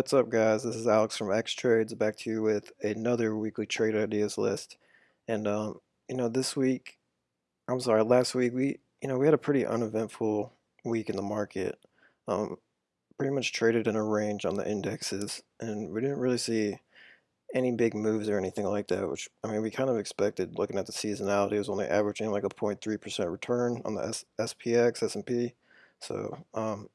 What's up guys, this is Alex from X Trades back to you with another weekly trade ideas list. And um, you know, this week, I'm sorry, last week we, you know, we had a pretty uneventful week in the market. Um, pretty much traded in a range on the indexes and we didn't really see any big moves or anything like that, which I mean, we kind of expected looking at the seasonality. It was only averaging like a 0.3% return on the S SPX, S&P. So, um,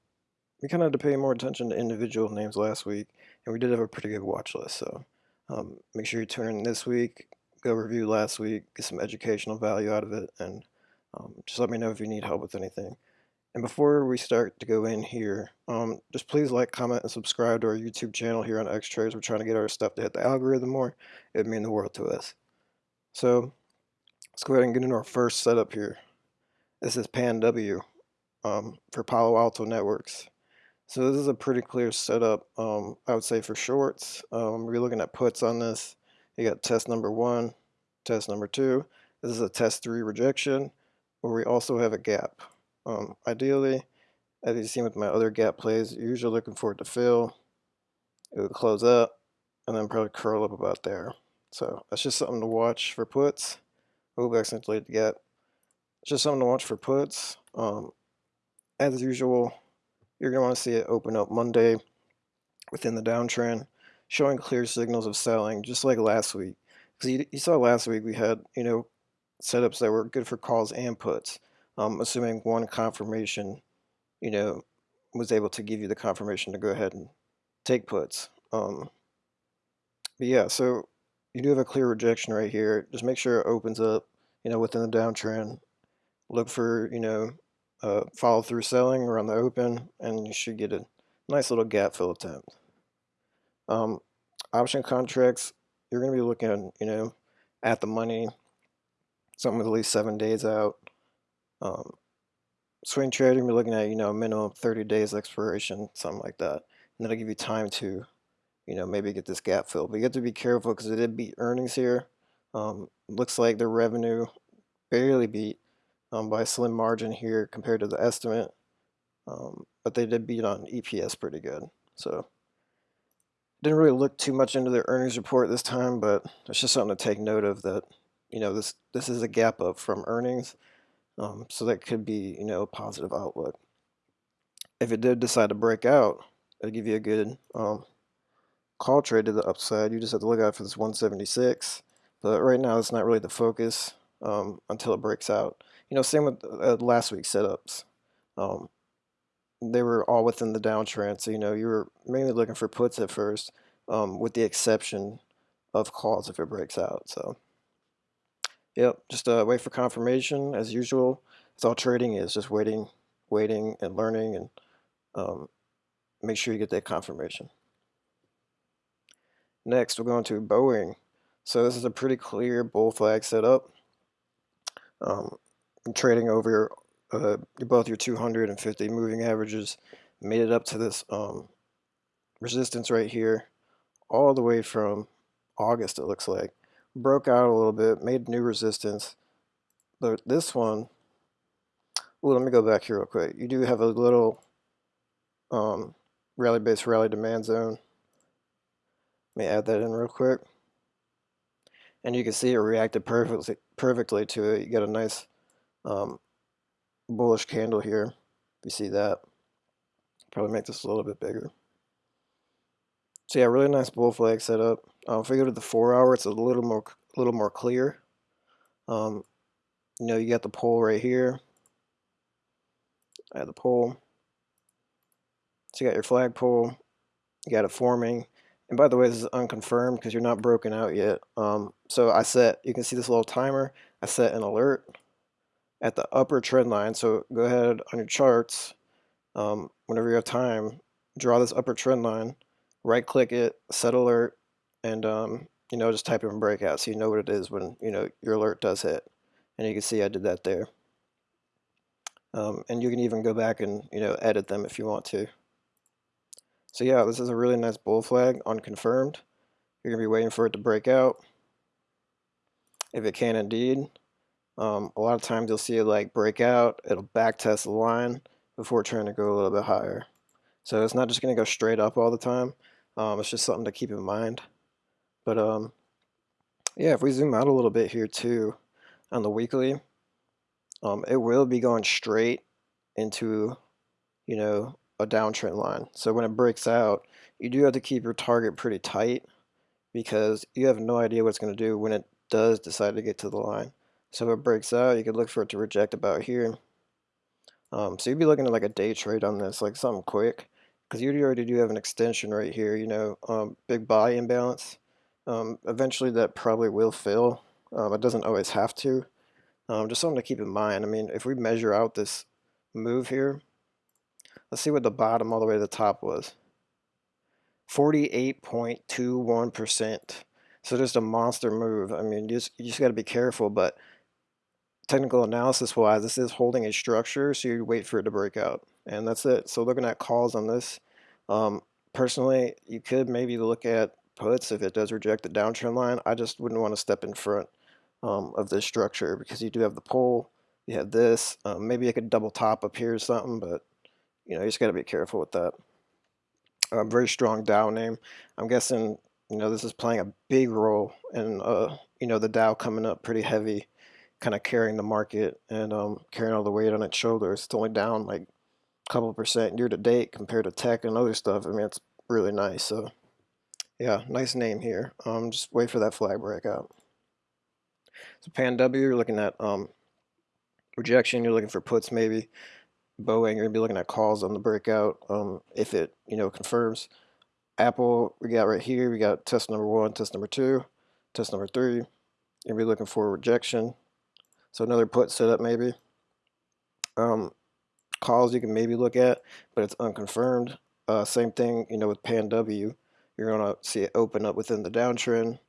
we kind of had to pay more attention to individual names last week, and we did have a pretty good watch list. So um, make sure you tune in this week, go review last week, get some educational value out of it, and um, just let me know if you need help with anything. And before we start to go in here, um, just please like, comment, and subscribe to our YouTube channel here on X Trades. We're trying to get our stuff to hit the algorithm more. It would mean the world to us. So let's go ahead and get into our first setup here. This is Pan W um, for Palo Alto Networks. So this is a pretty clear setup, um, I would say for shorts. Um, we're looking at puts on this. You got test number one, test number two. This is a test three rejection, where we also have a gap. Um, ideally, as you've seen with my other gap plays, you're usually looking for it to fill. It would close up, and then probably curl up about there. So that's just something to watch for puts. Oh, accidentally the gap. It's just something to watch for puts. Um, as usual, you're going to want to see it open up Monday within the downtrend, showing clear signals of selling, just like last week. Because you, you, saw last week we had, you know, setups that were good for calls and puts, um, assuming one confirmation, you know, was able to give you the confirmation to go ahead and take puts. Um, but yeah, so you do have a clear rejection right here. Just make sure it opens up, you know, within the downtrend. Look for, you know, uh, follow through selling around the open and you should get a nice little gap fill attempt. Um, option contracts, you're going to be looking, you know, at the money, something with at least seven days out. Um, swing trading, you're looking at, you know, minimum 30 days expiration, something like that. And that'll give you time to, you know, maybe get this gap filled. But you have to be careful because it did beat earnings here. Um, looks like the revenue barely beat um, by a slim margin here compared to the estimate. Um, but they did beat on EPS pretty good. So didn't really look too much into their earnings report this time, but it's just something to take note of that, you know, this, this is a gap up from earnings. Um, so that could be, you know, a positive outlook. If it did decide to break out, it'll give you a good um, call trade to the upside. You just have to look out for this 176. But right now, it's not really the focus um, until it breaks out. You know, same with uh, last week's setups. Um, they were all within the downtrend, so you know you were mainly looking for puts at first, um, with the exception of calls if it breaks out. So, yep, just uh, wait for confirmation as usual. That's all trading is, just waiting, waiting, and learning, and um, make sure you get that confirmation. Next, we're going to Boeing. So this is a pretty clear bull flag setup. Um, trading over uh, both your 250 moving averages made it up to this um, resistance right here all the way from August it looks like. Broke out a little bit made new resistance. But this one well let me go back here real quick. You do have a little um, rally base rally demand zone. Let me add that in real quick. And you can see it reacted perfectly perfectly to it. You get a nice um, bullish candle here. You see that. Probably make this a little bit bigger. So yeah, really nice bull flag setup. Um, if we go to the four hour, it's a little more, a little more clear. Um, you know, you got the pole right here. I have the pole. So you got your flagpole. You got it forming. And by the way, this is unconfirmed because you're not broken out yet. Um, so I set, you can see this little timer. I set an alert at the upper trend line. So go ahead on your charts, um, whenever you have time, draw this upper trend line, right click it, set alert, and um, you know, just type in breakout so you know what it is when you know your alert does hit. And you can see I did that there. Um, and you can even go back and you know edit them if you want to. So yeah, this is a really nice bull flag, unconfirmed. You're gonna be waiting for it to break out. If it can indeed, um, a lot of times you'll see it like break out, it'll back test the line before trying to go a little bit higher. So it's not just going to go straight up all the time. Um, it's just something to keep in mind. But um, yeah, if we zoom out a little bit here too on the weekly, um, it will be going straight into, you know, a downtrend line. So when it breaks out, you do have to keep your target pretty tight because you have no idea what it's going to do when it does decide to get to the line. So if it breaks out, you could look for it to reject about here. Um, so you'd be looking at like a day trade on this, like something quick, because you already do have an extension right here, you know, um, big buy imbalance. Um, eventually that probably will fill. Um, it doesn't always have to. Um, just something to keep in mind. I mean, if we measure out this move here, let's see what the bottom all the way to the top was. 48.21%. So just a monster move. I mean, you just, you just got to be careful, but technical analysis wise, this is holding a structure, so you wait for it to break out. And that's it. So looking at calls on this, um, personally, you could maybe look at puts if it does reject the downtrend line. I just wouldn't want to step in front um, of this structure because you do have the pole, you have this. Um, maybe I could double top up here or something, but you know, you just got to be careful with that. A very strong Dow name. I'm guessing, you know, this is playing a big role in, uh, you know, the Dow coming up pretty heavy kind of carrying the market and um, carrying all the weight on its shoulders. It's only down like a couple percent year to date compared to tech and other stuff. I mean, it's really nice. So, yeah, nice name here. Um, just wait for that flag breakout. So Pan W, you're looking at um, rejection. You're looking for puts maybe. Boeing, you're gonna be looking at calls on the breakout. Um, if it you know confirms. Apple, we got right here. We got test number one, test number two, test number three. You're gonna be looking for rejection. So another put setup maybe. Um, calls you can maybe look at, but it's unconfirmed. Uh, same thing, you know, with Pan W. You're going to see it open up within the downtrend,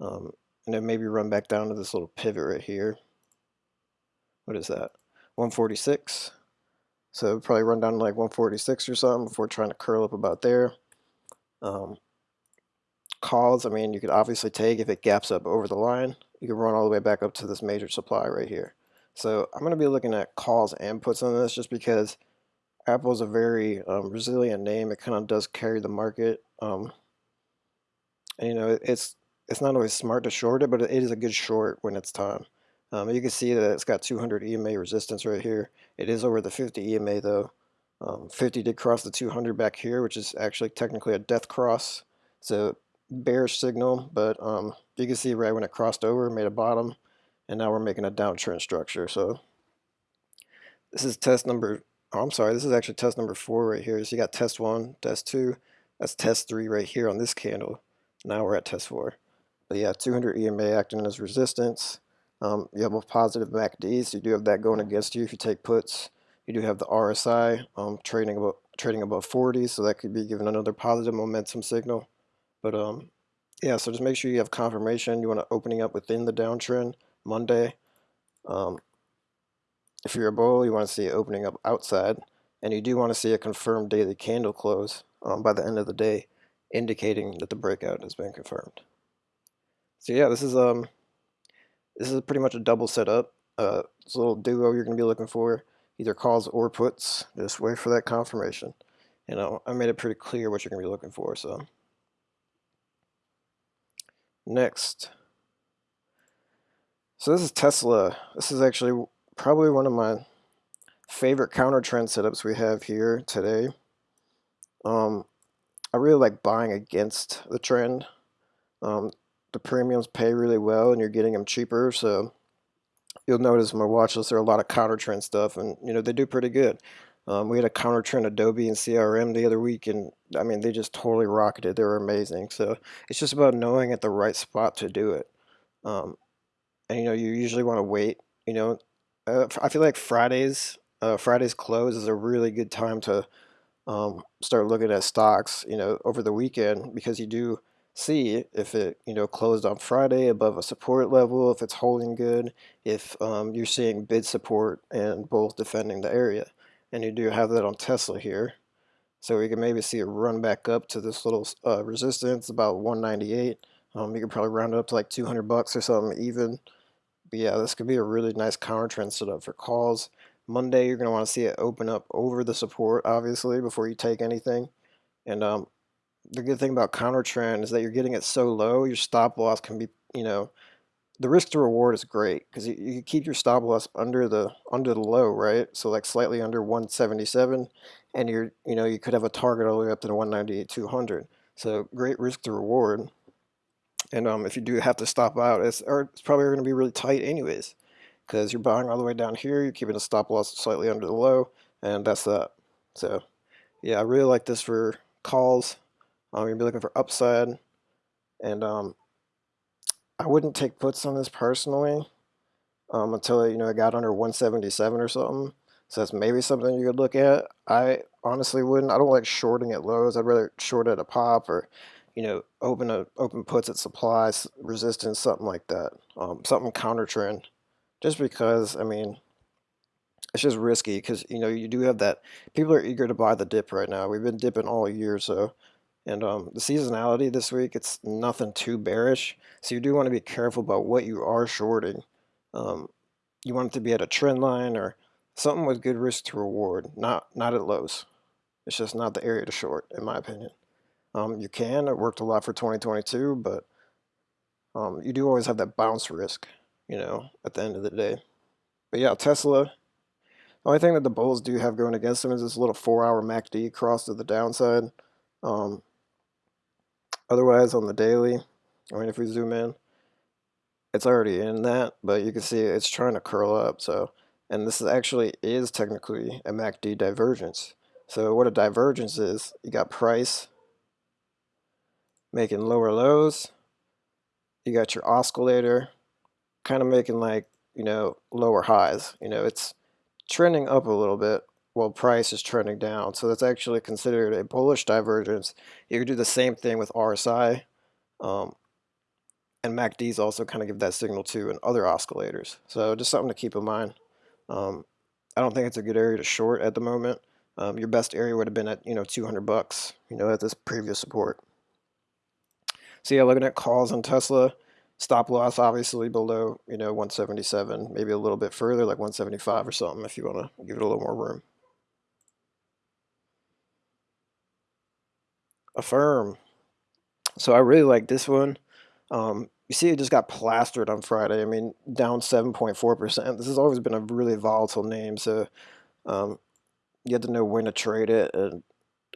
um, and then maybe run back down to this little pivot right here. What is that? 146. So probably run down to like 146 or something before trying to curl up about there. Um, calls, I mean, you could obviously take if it gaps up over the line you can run all the way back up to this major supply right here. So I'm going to be looking at calls and puts on this just because Apple is a very um, resilient name. It kind of does carry the market. Um, and you know, it's it's not always smart to short it, but it is a good short when it's time. Um, you can see that it's got 200 EMA resistance right here. It is over the 50 EMA though. Um, 50 did cross the 200 back here, which is actually technically a death cross. So bearish signal, but um, you can see right when it crossed over, made a bottom, and now we're making a downtrend structure. So this is test number, oh, I'm sorry, this is actually test number four right here. So you got test one, test two, that's test three right here on this candle. Now we're at test four. But yeah, 200 EMA acting as resistance. Um, you have a positive MACD, so you do have that going against you if you take puts. You do have the RSI um, trading about trading above 40, so that could be giving another positive momentum signal. But um, yeah, so just make sure you have confirmation. You want to opening up within the downtrend Monday. Um, if you're a bull, you want to see it opening up outside, and you do want to see a confirmed daily candle close um, by the end of the day, indicating that the breakout has been confirmed. So yeah, this is um, this is pretty much a double setup. Uh, it's a little duo you're going to be looking for, either calls or puts. Just wait for that confirmation. You know, I made it pretty clear what you're going to be looking for. So. Next. So this is Tesla. This is actually probably one of my favorite counter trend setups we have here today. Um, I really like buying against the trend. Um, the premiums pay really well and you're getting them cheaper. So you'll notice my watch list there are a lot of counter trend stuff and you know they do pretty good. Um, we had a counter trend Adobe and CRM the other week, and I mean, they just totally rocketed. They were amazing. So it's just about knowing at the right spot to do it. Um, and you know, you usually want to wait. You know, uh, I feel like Fridays, uh, Fridays close is a really good time to um, start looking at stocks. You know, over the weekend because you do see if it you know closed on Friday above a support level, if it's holding good, if um, you're seeing bid support and both defending the area and you do have that on Tesla here. So we can maybe see it run back up to this little uh, resistance, about 198. Um, you could probably round it up to like 200 bucks or something even. But yeah, this could be a really nice counter trend setup for calls. Monday, you're going to want to see it open up over the support, obviously, before you take anything. And um, the good thing about counter trend is that you're getting it so low, your stop loss can be, you know, the risk to reward is great because you, you keep your stop loss under the under the low, right? So like slightly under 177, and you're you know you could have a target all the way up to the 198 200. So great risk to reward. And um, if you do have to stop out, it's or it's probably going to be really tight anyways, because you're buying all the way down here, you're keeping a stop loss slightly under the low, and that's that. So yeah, I really like this for calls. Um, you'll be looking for upside, and um, I wouldn't take puts on this personally um, until you know it got under 177 or something. So that's maybe something you could look at. I honestly wouldn't. I don't like shorting at lows. I'd rather short at a pop or you know open a open puts at supplies resistance something like that. Um, something counter trend. Just because I mean it's just risky because you know you do have that people are eager to buy the dip right now. We've been dipping all year so and um, the seasonality this week, it's nothing too bearish. So you do want to be careful about what you are shorting. Um, you want it to be at a trend line or something with good risk to reward, not not at lows. It's just not the area to short, in my opinion. Um, you can. It worked a lot for 2022, but um, you do always have that bounce risk, you know, at the end of the day. But yeah, Tesla. The only thing that the bulls do have going against them is this little four-hour MACD cross to the downside. Um, Otherwise, on the daily, I mean, if we zoom in, it's already in that, but you can see it's trying to curl up. So, and this is actually is technically a MACD divergence. So what a divergence is, you got price making lower lows. You got your oscillator kind of making like, you know, lower highs. You know, it's trending up a little bit, while price is trending down. So that's actually considered a bullish divergence. You could do the same thing with RSI. Um, and MACDs also kind of give that signal too and other oscillators. So just something to keep in mind. Um, I don't think it's a good area to short at the moment. Um, your best area would have been at, you know, 200 bucks, you know, at this previous support. So yeah, looking at calls on Tesla, stop loss obviously below, you know, 177, maybe a little bit further, like 175 or something if you want to give it a little more room. Affirm. So I really like this one. Um, you see it just got plastered on Friday. I mean, down 7.4%. This has always been a really volatile name, so um, you have to know when to trade it. And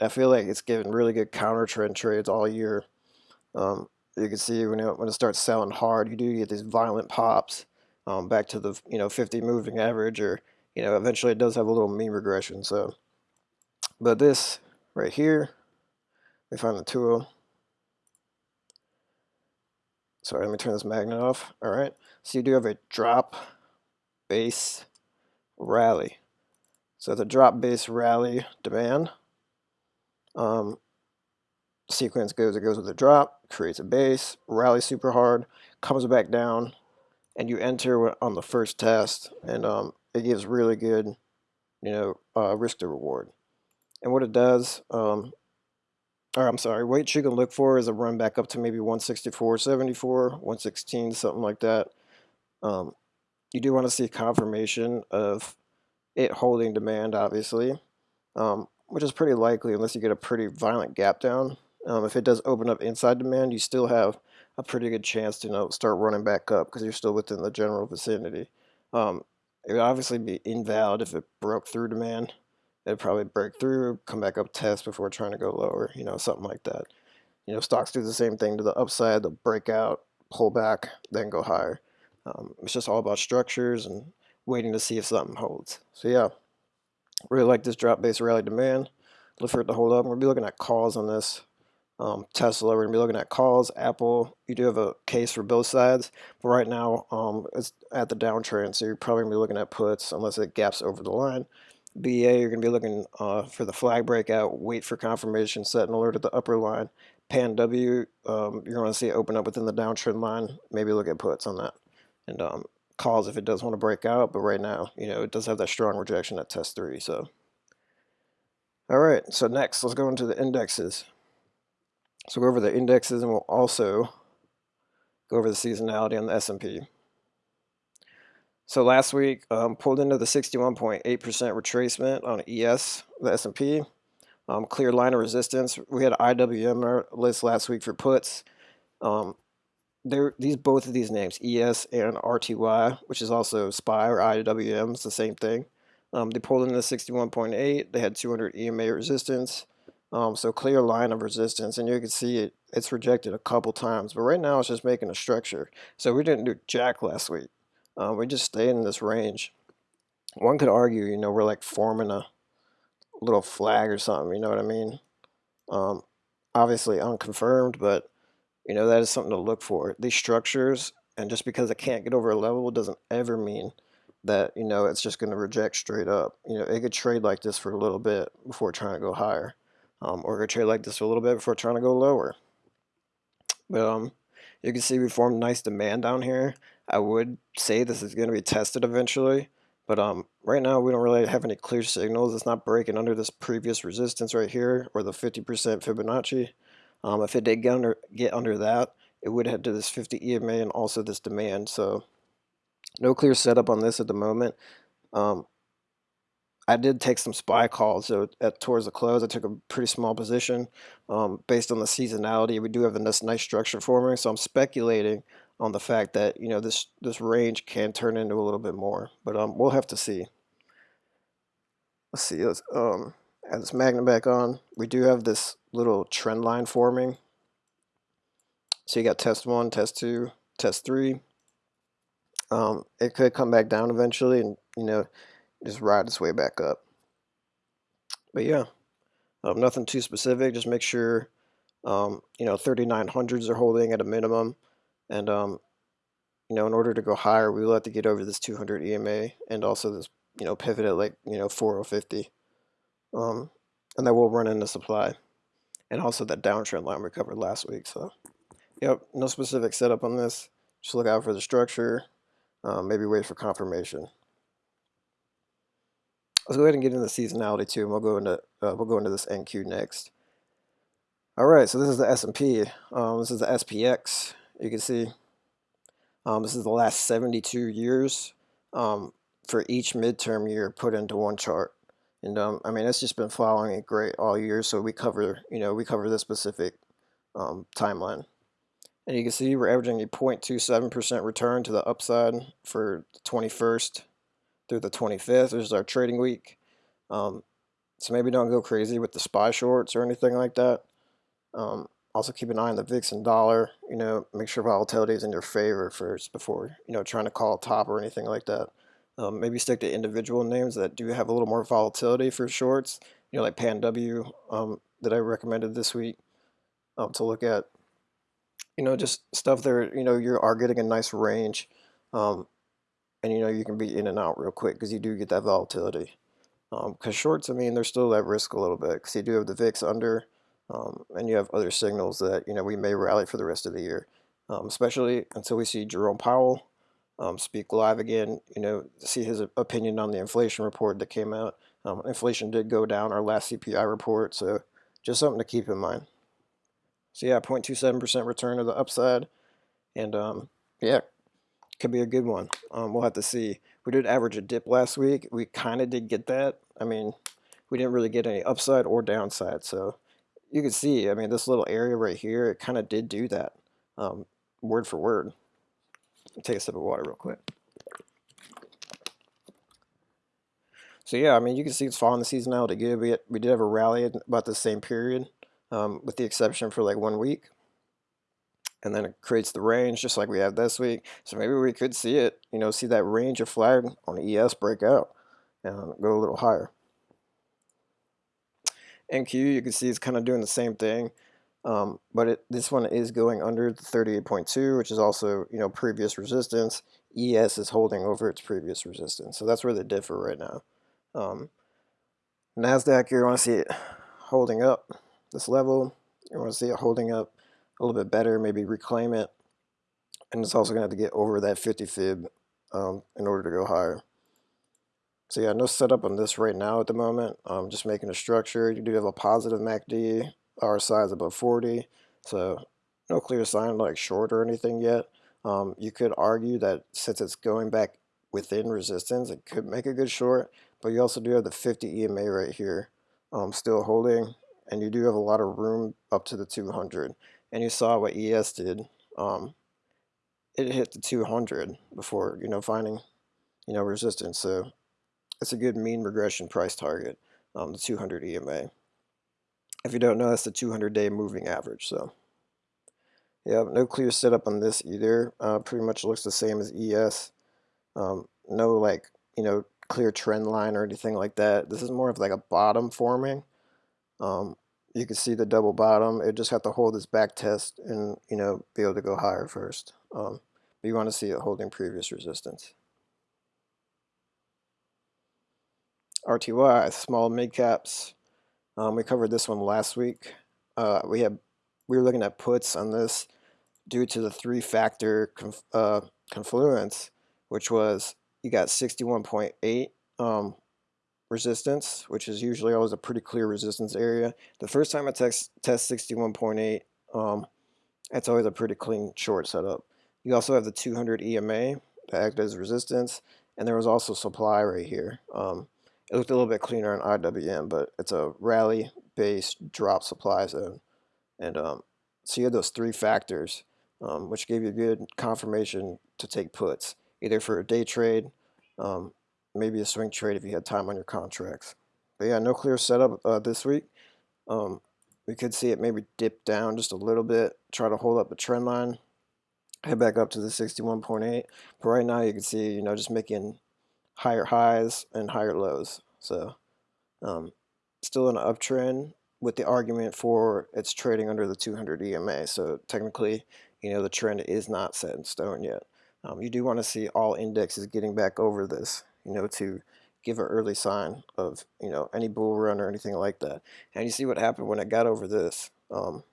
I feel like it's given really good counter trend trades all year. Um, you can see when it, when it starts selling hard, you do get these violent pops um, back to the you know 50 moving average, or you know eventually it does have a little mean regression. So, but this right here me find the tool. Sorry, let me turn this magnet off. All right, so you do have a drop base rally. So the drop base rally demand um, sequence goes, it goes with a drop, creates a base, rally super hard, comes back down, and you enter on the first test, and um, it gives really good, you know, uh, risk to reward. And what it does, um, or I'm sorry, weight you can look for is a run back up to maybe 164, 74, 116, something like that. Um, you do want to see confirmation of it holding demand, obviously, um, which is pretty likely unless you get a pretty violent gap down. Um, if it does open up inside demand, you still have a pretty good chance to you know, start running back up because you're still within the general vicinity. Um, it would obviously be invalid if it broke through demand it'd probably break through, come back up test before trying to go lower, you know, something like that. You know, stocks do the same thing to the upside, they'll break out, pull back, then go higher. Um, it's just all about structures and waiting to see if something holds. So yeah, really like this drop-based rally demand. Look for it to hold up. We'll be looking at calls on this. Um, Tesla, we're to be looking at calls. Apple, you do have a case for both sides. But right now, um, it's at the downtrend, so you're probably to be looking at puts unless it gaps over the line. BA, you're going to be looking uh, for the flag breakout, wait for confirmation, set an alert at the upper line. Pan W, um, you're going to see it open up within the downtrend line. Maybe look at puts on that. And um, calls if it does want to break out, but right now, you know, it does have that strong rejection at test three. So, all right, so next, let's go into the indexes. So go over the indexes and we'll also go over the seasonality on the S&P. So last week, um, pulled into the 61.8% retracement on ES, the S&P. Um, clear line of resistance. We had IWM list last week for puts. Um, there, these both of these names, ES and RTY, which is also SPY or IWM, it's the same thing. Um, they pulled into the 61.8. They had 200 EMA resistance. Um, so clear line of resistance, and you can see it. It's rejected a couple times, but right now it's just making a structure. So we didn't do jack last week. Um, we just stay in this range. One could argue, you know, we're like forming a little flag or something. You know what I mean? Um, obviously unconfirmed, but you know that is something to look for. These structures, and just because it can't get over a level doesn't ever mean that you know it's just going to reject straight up. You know, it could trade like this for a little bit before trying to go higher, um, or it could trade like this for a little bit before trying to go lower. But um, you can see we formed nice demand down here. I would say this is going to be tested eventually, but um, right now we don't really have any clear signals. It's not breaking under this previous resistance right here, or the 50% Fibonacci. Um, if it did get under, get under that, it would head to this 50 EMA and also this demand. So no clear setup on this at the moment. Um, I did take some SPY calls. So at towards the close, I took a pretty small position um, based on the seasonality. We do have this nice structure forming, so I'm speculating on the fact that you know this this range can turn into a little bit more, but um, we'll have to see. Let's see. Let's um, add this magnet back on. We do have this little trend line forming. So you got test one, test two, test three. Um, it could come back down eventually, and you know just ride its way back up. But yeah, um, nothing too specific. Just make sure, um, you know, 3900s are holding at a minimum. And, um, you know, in order to go higher, we will have to get over this 200 EMA and also this, you know, pivot at like, you know, 4050. Um, and then we'll run into supply. And also that downtrend line we covered last week. So, yep, no specific setup on this. Just look out for the structure. Um, maybe wait for confirmation let's go ahead and get into the seasonality too, and we'll go into uh, we'll go into this NQ next. All right, so this is the S&P. Um, this is the SPX. You can see um, this is the last 72 years um, for each midterm year put into one chart. And um, I mean, it's just been following it great all year. So we cover, you know, we cover this specific um, timeline. And you can see we're averaging a 0.27% return to the upside for the 21st through the 25th. which is our trading week. Um, so maybe don't go crazy with the SPY shorts or anything like that. Um, also keep an eye on the VIX and dollar. You know, make sure volatility is in your favor first before, you know, trying to call a top or anything like that. Um, maybe stick to individual names that do have a little more volatility for shorts. You know, like PanW um, that I recommended this week um, to look at. You know, just stuff there, you know, you are getting a nice range. Um, and you know you can be in and out real quick because you do get that volatility. Because um, shorts, I mean, they're still at risk a little bit because you do have the VIX under, um, and you have other signals that you know we may rally for the rest of the year, um, especially until we see Jerome Powell um, speak live again. You know, see his opinion on the inflation report that came out. Um, inflation did go down our last CPI report, so just something to keep in mind. So yeah, 0.27% return of the upside, and um, yeah, could be a good one. Um, we'll have to see. We did average a dip last week. We kind of did get that. I mean, we didn't really get any upside or downside. So you can see, I mean, this little area right here, it kind of did do that um, word for word. take a sip of water real quick. So yeah, I mean, you can see it's following the seasonality good. We, we did have a rally about the same period, um, with the exception for like one week and then it creates the range just like we have this week. So maybe we could see it, you know, see that range of flag on ES break out and go a little higher. NQ, you can see it's kind of doing the same thing, um, but it, this one is going under the 38.2, which is also, you know, previous resistance. ES is holding over its previous resistance, so that's where they differ right now. Um, NASDAQ, you want to see it holding up this level. You want to see it holding up a little bit better, maybe reclaim it. And it's also going to have to get over that 50 fib um, in order to go higher. So yeah, no setup on this right now at the moment. I'm just making a structure. You do have a positive MACD. RSI is above 40. So no clear sign like short or anything yet. Um, you could argue that since it's going back within resistance, it could make a good short. But you also do have the 50 EMA right here um, still holding, and you do have a lot of room up to the 200. And you saw what ES did. Um, it hit the 200 before, you know, finding, you know, resistance. So it's a good mean regression price target, um, the 200 EMA. If you don't know, that's the 200-day moving average. So, yeah, no clear setup on this either. Uh, pretty much looks the same as ES. Um, no like you know clear trend line or anything like that. This is more of like a bottom forming. Um, you can see the double bottom. It just have to hold this back test and you know be able to go higher first. Um, but you want to see it holding previous resistance. RTY, small mid caps. Um, we covered this one last week. Uh, we had we were looking at puts on this due to the three factor conf, uh, confluence, which was you got 61.8 um, resistance, which is usually always a pretty clear resistance area. The first time I test, test 61.8, um, that's always a pretty clean short setup. You also have the 200 EMA that act as resistance, and there was also supply right here. Um, it looked a little bit cleaner on IWM, but it's a rally-based drop supply zone. And um, so you had those three factors, um, which gave you good confirmation to take puts, either for a day trade, um, maybe a swing trade if you had time on your contracts. But yeah, no clear setup uh, this week. Um, we could see it maybe dip down just a little bit, try to hold up the trend line, head back up to the 61.8. But right now you can see, you know, just making higher highs and higher lows. So um, still an uptrend with the argument for it's trading under the 200 EMA. So technically, you know, the trend is not set in stone yet. Um, you do want to see all indexes getting back over this, you know, to give an early sign of, you know, any bull run or anything like that. And you see what happened when it got over this. Um,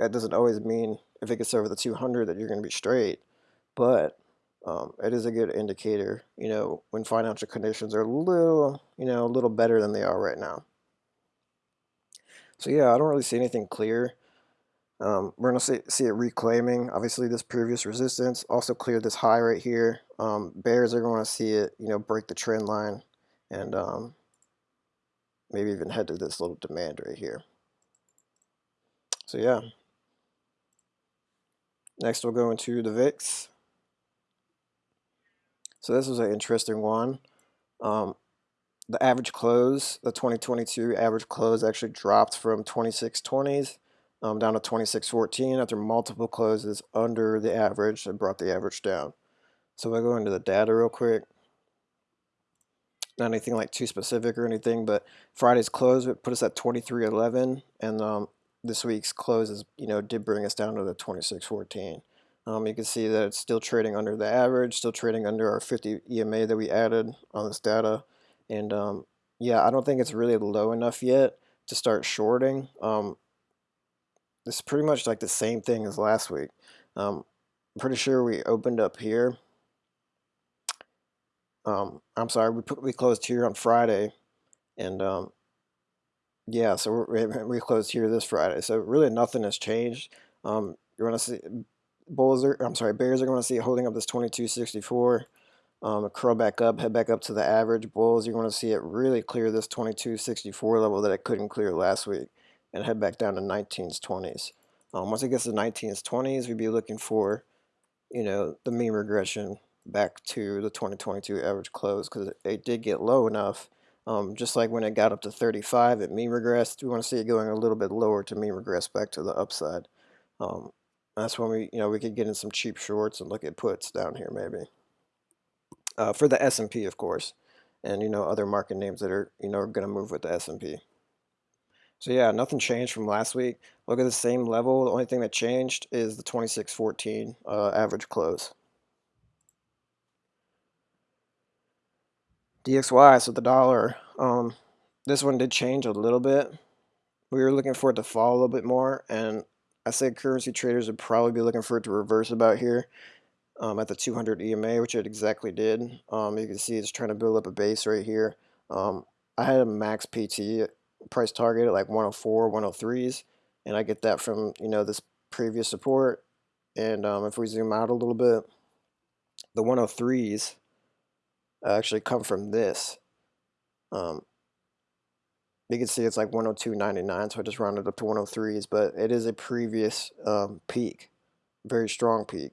that doesn't always mean if it gets over the 200 that you're going to be straight, but um, it is a good indicator, you know, when financial conditions are a little, you know, a little better than they are right now. So yeah, I don't really see anything clear. Um, we're going to see, see, it reclaiming, obviously, this previous resistance. Also clear this high right here. Um, bears are going to see it, you know, break the trend line and um, maybe even head to this little demand right here. So yeah. Next we'll go into the VIX. So this was an interesting one. Um, the average close, the 2022 average close actually dropped from 2620s um, down to 2614 after multiple closes under the average and brought the average down. So if I go into the data real quick, not anything like too specific or anything, but Friday's close put us at 2311 and um, this week's close is, you know, did bring us down to the 2614. Um, you can see that it's still trading under the average, still trading under our 50 EMA that we added on this data. And um, yeah, I don't think it's really low enough yet to start shorting. Um, it's pretty much like the same thing as last week. Um, I'm pretty sure we opened up here. Um, I'm sorry, we put, we closed here on Friday, and um, yeah, so we we closed here this Friday. So really nothing has changed. Um, you want to see Bulls are, I'm sorry, Bears are going to see it holding up this 2264. Um, curl back up, head back up to the average. Bulls, you're going to see it really clear this 2264 level that it couldn't clear last week and head back down to 19s, 20s. Um, once it gets to 19s, 20s, we'd be looking for, you know, the mean regression back to the 2022 average close because it did get low enough. Um, just like when it got up to 35, it mean regressed. We want to see it going a little bit lower to mean regress back to the upside. Um, that's when we, you know, we could get in some cheap shorts and look at puts down here maybe. Uh, for the S&P, of course, and you know other market names that are, you know, are going to move with the S&P. So yeah, nothing changed from last week. Look at the same level. The only thing that changed is the 2614 uh, average close. DXY, so the dollar. Um, this one did change a little bit. We were looking for it to fall a little bit more, and I said currency traders would probably be looking for it to reverse about here um, at the 200 EMA, which it exactly did. Um, you can see it's trying to build up a base right here. Um, I had a max PT price target at like 104, 103s, and I get that from you know this previous support. And um, if we zoom out a little bit, the 103s actually come from this. Um, you can see it's like 102.99, so I just rounded up to 103s, but it is a previous um, peak, very strong peak,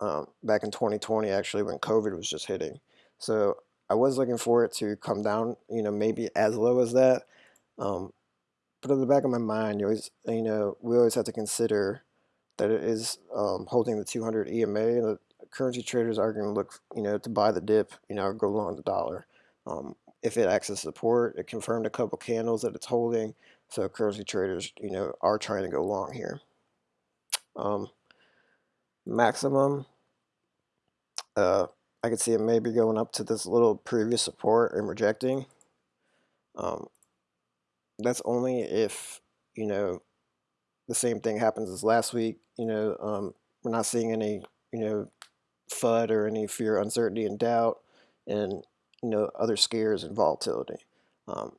um, back in 2020 actually when COVID was just hitting. So I was looking for it to come down, you know, maybe as low as that. Um, but in the back of my mind, you always, you know, we always have to consider that it is um, holding the 200 EMA, and the currency traders are going to look, you know, to buy the dip, you know, go long the dollar. If it acts as support, it confirmed a couple candles that it's holding, so currency traders, you know, are trying to go long here. Um, maximum, uh, I could see it maybe going up to this little previous support and rejecting. Um, that's only if, you know, the same thing happens as last week. You know, um, we're not seeing any, you know, FUD or any fear, uncertainty, and doubt, and you know other scares and volatility. Um,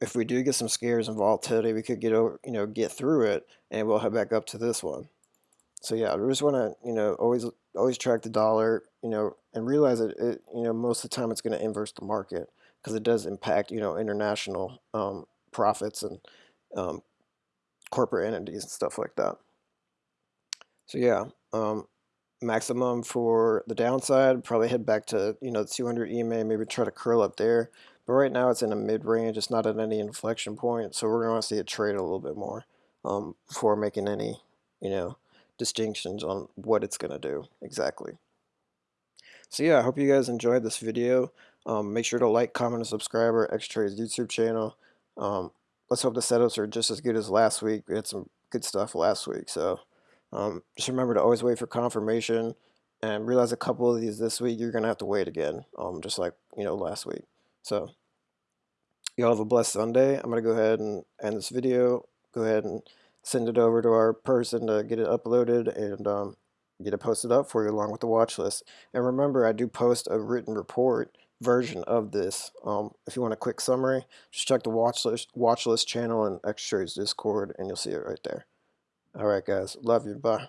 if we do get some scares and volatility, we could get over, you know, get through it, and we'll head back up to this one. So yeah, we just want to, you know, always always track the dollar, you know, and realize that it, you know, most of the time it's going to inverse the market because it does impact, you know, international um, profits and um, corporate entities and stuff like that. So yeah, um, maximum for the downside, probably head back to, you know, 200 EMA, maybe try to curl up there. But right now it's in a mid-range, it's not at any inflection point, so we're going to see it trade a little bit more um, before making any, you know, distinctions on what it's going to do exactly. So yeah, I hope you guys enjoyed this video. Um, make sure to like, comment, and subscribe our X-Trades YouTube channel. Um, let's hope the setups are just as good as last week. We had some good stuff last week, so um, just remember to always wait for confirmation and realize a couple of these this week you're gonna have to wait again, um, just like you know last week. So y'all have a blessed Sunday. I'm gonna go ahead and end this video. Go ahead and send it over to our person to get it uploaded and um, get it posted up for you along with the watch list. And remember, I do post a written report version of this. Um, if you want a quick summary, just check the watch list, watch list channel and X-Trades Discord, and you'll see it right there. All right, guys. Love you. Bye.